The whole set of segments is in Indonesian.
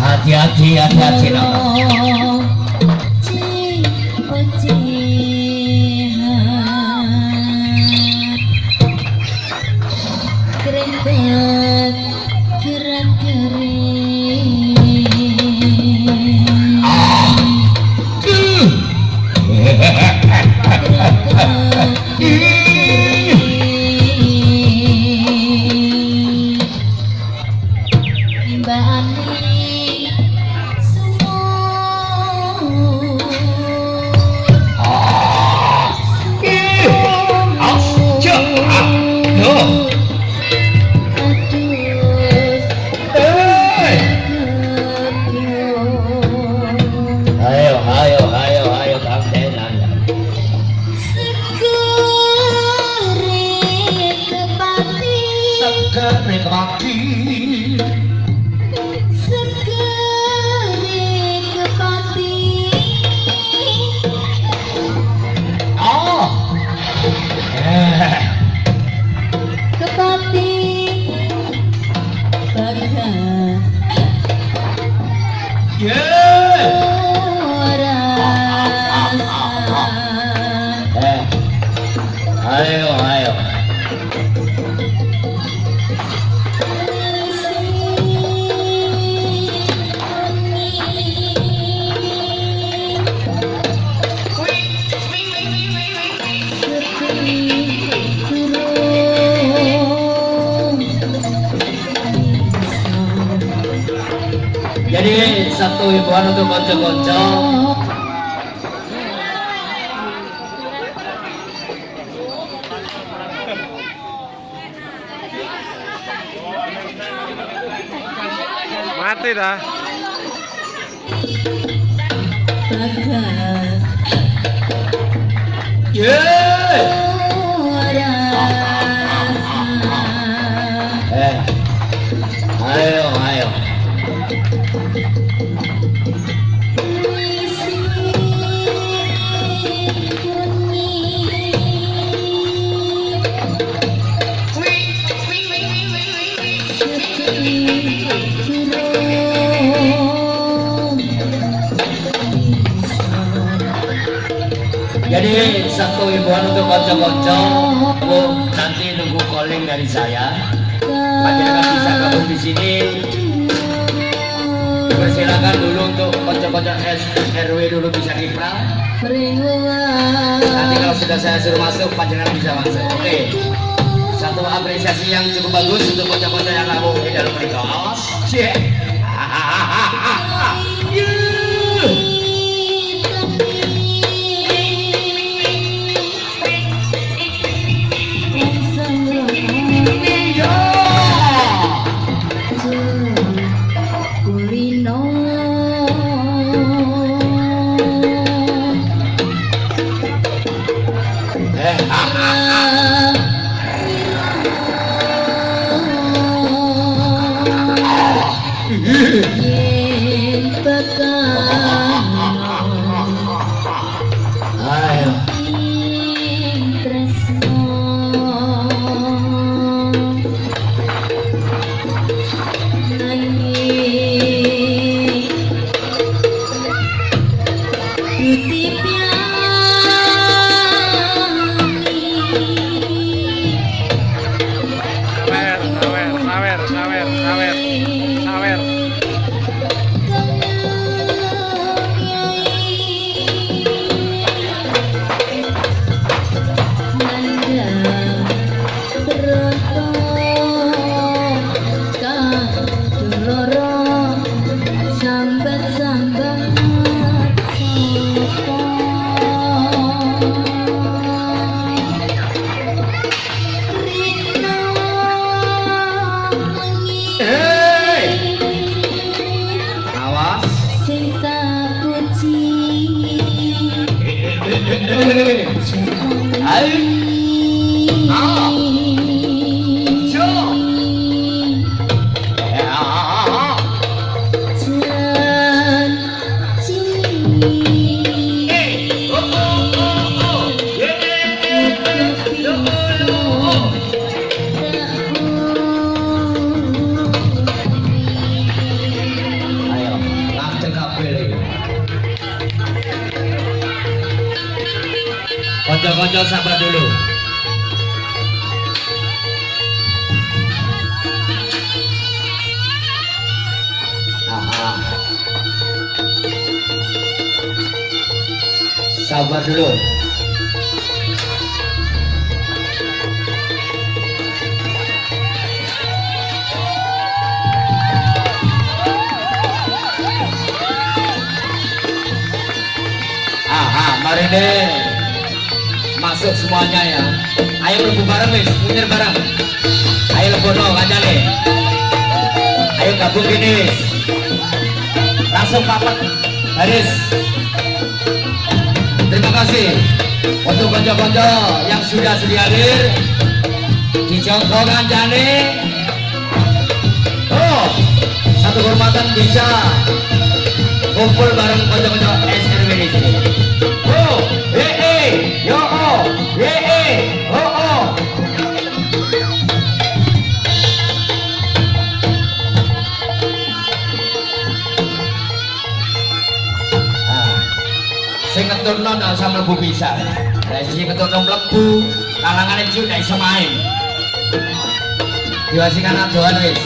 hati-hati hati-hati sekerik ah. pagi eh. Ayo. jadi satu ibuan untuk konco-konco. Mati dah. Yeah. Oh, eh, ayo jadi satu himbauan untuk konco-konco. Nanti nunggu calling dari saya. Masyarakat bisa gabung di sini silakan dulu untuk kocok-kocok RW dulu bisa ngipral nanti kalau sudah saya suruh masuk panjenengan bisa masuk. Oke. Okay. satu apresiasi yang cukup bagus untuk kocok-kocok yang lalu di dalam mereka awas siap. Yeah. 滴滴。Ayo. Ah. Konco-konco sabar dulu. Sabar dulu. Aha, mari deh. Masuk semuanya ya. Ayo lebu bareng wis, munyer bareng. Ayo lebono kancane. Ayo gabung gini. Langsung papat baris. Terima kasih untuk konco-konco yang sudah sedia hadir. Dijongkok kancane. Oh, satu kehormatan bisa kumpul bareng konco-konco SRW di sini. Sing ngeturno ndak usah mlebu bisa. Lah sing ngeturno mlebu, kalangane juk ndak iso main. Diwasikan adoan wis.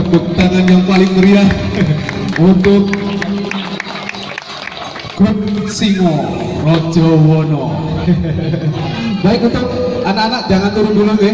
Tepuk tangan yang paling meriah untuk grup Singo Rojo Wono baik untuk anak-anak jangan turun dulu ya